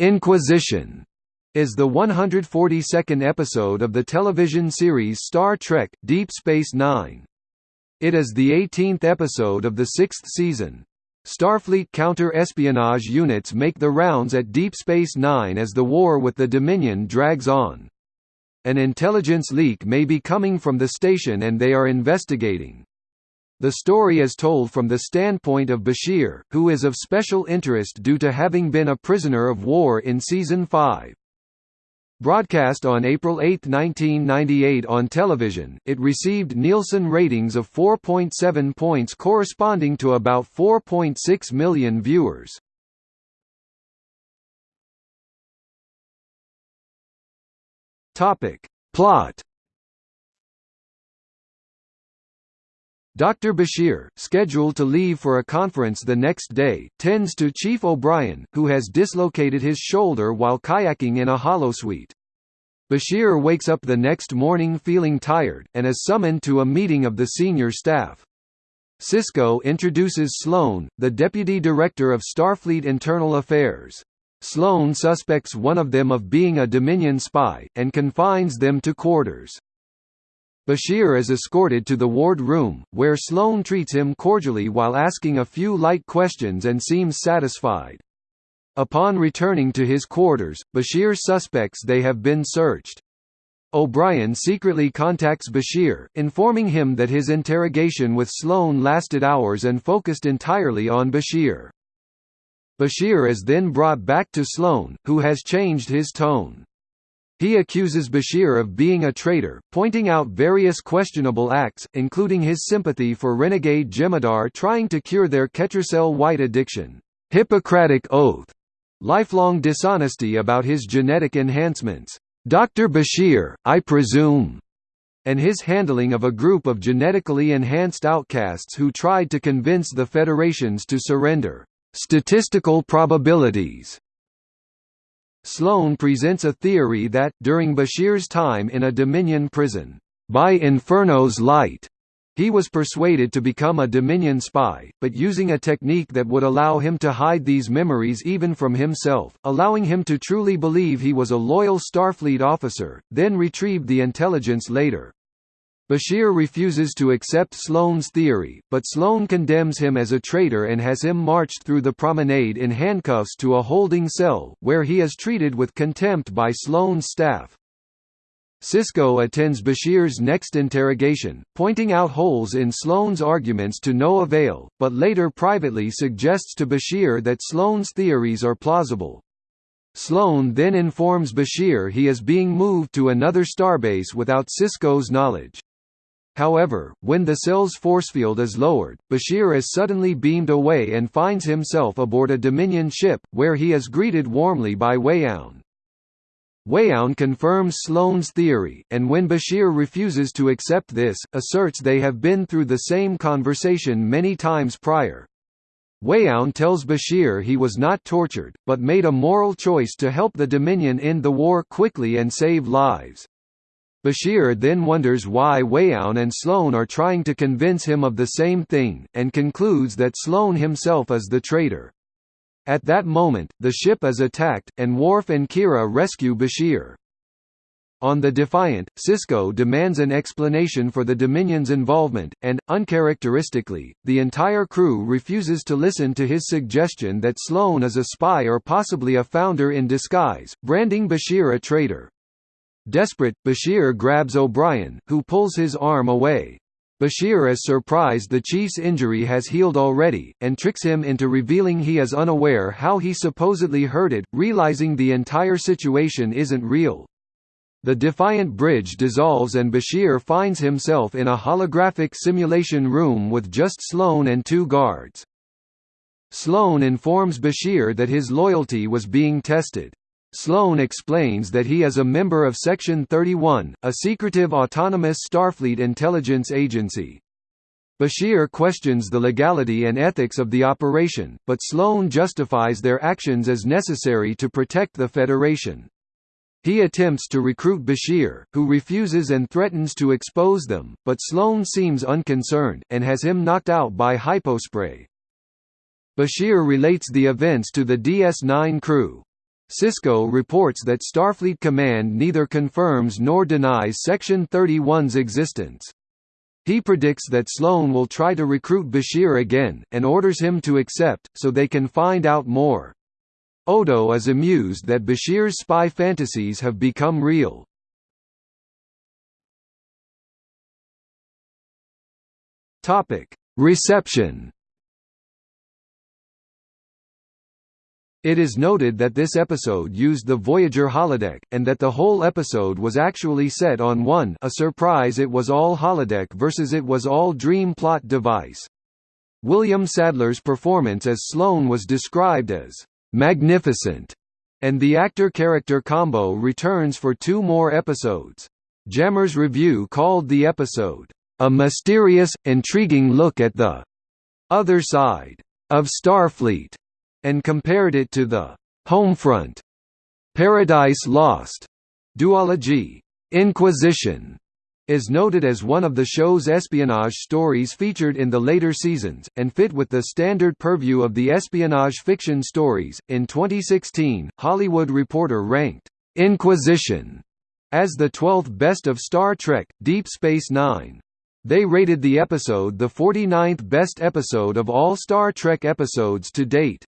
Inquisition is the 142nd episode of the television series Star Trek – Deep Space Nine. It is the 18th episode of the sixth season. Starfleet counter-espionage units make the rounds at Deep Space Nine as the war with the Dominion drags on. An intelligence leak may be coming from the station and they are investigating. The story is told from the standpoint of Bashir, who is of special interest due to having been a prisoner of war in Season 5. Broadcast on April 8, 1998 on television, it received Nielsen ratings of 4.7 points corresponding to about 4.6 million viewers. Plot Dr. Bashir, scheduled to leave for a conference the next day, tends to Chief O'Brien, who has dislocated his shoulder while kayaking in a holosuite. Bashir wakes up the next morning feeling tired, and is summoned to a meeting of the senior staff. Sisko introduces Sloan, the Deputy Director of Starfleet Internal Affairs. Sloan suspects one of them of being a Dominion spy, and confines them to quarters. Bashir is escorted to the ward room, where Sloan treats him cordially while asking a few light questions and seems satisfied. Upon returning to his quarters, Bashir suspects they have been searched. O'Brien secretly contacts Bashir, informing him that his interrogation with Sloan lasted hours and focused entirely on Bashir. Bashir is then brought back to Sloan, who has changed his tone. He accuses Bashir of being a traitor, pointing out various questionable acts, including his sympathy for renegade Jemadar trying to cure their Ketracel White addiction, Hippocratic oath, lifelong dishonesty about his genetic enhancements, Dr. Bashir, I presume, and his handling of a group of genetically enhanced outcasts who tried to convince the Federations to surrender. Statistical probabilities Sloan presents a theory that, during Bashir's time in a Dominion prison, by Inferno's light, he was persuaded to become a Dominion spy, but using a technique that would allow him to hide these memories even from himself, allowing him to truly believe he was a loyal Starfleet officer, then retrieved the intelligence later. Bashir refuses to accept Sloan's theory, but Sloan condemns him as a traitor and has him marched through the promenade in handcuffs to a holding cell, where he is treated with contempt by Sloan's staff. Sisko attends Bashir's next interrogation, pointing out holes in Sloan's arguments to no avail, but later privately suggests to Bashir that Sloan's theories are plausible. Sloan then informs Bashir he is being moved to another starbase without Sisko's knowledge. However, when the cell's forcefield is lowered, Bashir is suddenly beamed away and finds himself aboard a Dominion ship, where he is greeted warmly by Weyoun. Weyoun confirms Sloan's theory, and when Bashir refuses to accept this, asserts they have been through the same conversation many times prior. Weyoun tells Bashir he was not tortured, but made a moral choice to help the Dominion end the war quickly and save lives. Bashir then wonders why Weyoun and Sloan are trying to convince him of the same thing, and concludes that Sloan himself is the traitor. At that moment, the ship is attacked, and Worf and Kira rescue Bashir. On the Defiant, Sisko demands an explanation for the Dominion's involvement, and, uncharacteristically, the entire crew refuses to listen to his suggestion that Sloan is a spy or possibly a founder in disguise, branding Bashir a traitor. Desperate, Bashir grabs O'Brien, who pulls his arm away. Bashir is surprised the chief's injury has healed already, and tricks him into revealing he is unaware how he supposedly hurt it, realizing the entire situation isn't real. The Defiant bridge dissolves and Bashir finds himself in a holographic simulation room with just Sloan and two guards. Sloan informs Bashir that his loyalty was being tested. Sloan explains that he is a member of Section 31, a secretive autonomous Starfleet intelligence agency. Bashir questions the legality and ethics of the operation, but Sloan justifies their actions as necessary to protect the Federation. He attempts to recruit Bashir, who refuses and threatens to expose them, but Sloan seems unconcerned, and has him knocked out by hypospray. Bashir relates the events to the DS-9 crew, Sisko reports that Starfleet Command neither confirms nor denies Section 31's existence. He predicts that Sloan will try to recruit Bashir again, and orders him to accept, so they can find out more. Odo is amused that Bashir's spy fantasies have become real. Reception It is noted that this episode used the Voyager holodeck, and that the whole episode was actually set on one a surprise it was all holodeck versus it was all dream plot device. William Sadler's performance as Sloan was described as «magnificent», and the actor-character combo returns for two more episodes. Jammer's review called the episode, "...a mysterious, intriguing look at the other side of Starfleet." And compared it to the Homefront, Paradise Lost duology. Inquisition is noted as one of the show's espionage stories featured in the later seasons, and fit with the standard purview of the espionage fiction stories. In 2016, Hollywood Reporter ranked Inquisition as the 12th best of Star Trek Deep Space Nine. They rated the episode the 49th best episode of all Star Trek episodes to date.